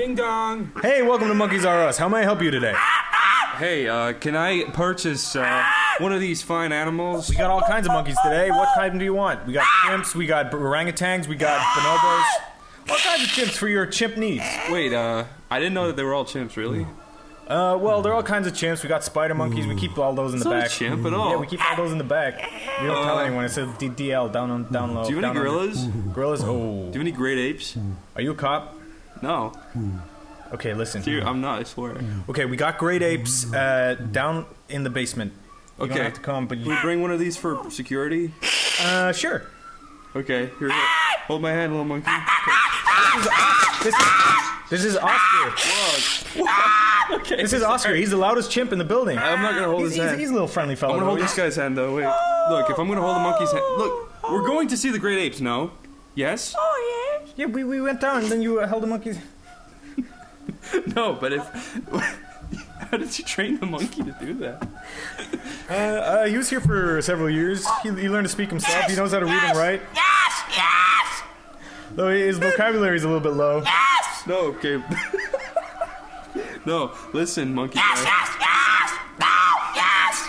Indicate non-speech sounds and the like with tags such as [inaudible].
Ding dong. Hey, welcome to Monkeys R Us. How may I help you today? Hey, uh, can I purchase uh, one of these fine animals? We got all kinds of monkeys today. What kind do you want? We got chimps, we got orangutans, we got bonobos. What kinds of chimps for your chimp needs. Wait, uh, I didn't know that they were all chimps. Really? Uh, well, there are all kinds of chimps. We got spider monkeys. We keep all those in It's the not a back. chimp at all. Yeah, we keep all those in the back. We don't tell Uh, anyone. It says D- DL down on down low. Do you have any down under. gorillas? Gorillas? Oh. Do you have any great apes? Are you a cop? No. Okay, listen. Dude, I'm not. I swear. Okay, we got great apes uh, down in the basement. You Okay. don't have to come, but Can you, we bring one of these for security? uh, sure. Okay. Here. Hold my hand, little monkey. This, is, this is Oscar. Whoa. [laughs] okay. This is Oscar. He's the loudest chimp in the building. I'm not gonna hold He's, his he's, hand. he's a little friendly fellow. I'm gonna hold this guy's hand though. Wait. Look, if I'm gonna hold the monkey's hand, look, we're going to see the great apes. No. Yes. Oh yeah, we, we went down and then you uh, held the monkeys. [laughs] No, but if. [laughs] How did you train the monkey to do that? Uh, uh, he was here for several years. He, he learned to speak himself. He knows how to read and write. Yes, yes, Though his vocabulary is a little bit low. yes, No, okay. [laughs] no, listen, monkey yes, guy. yes, yes. No, yes.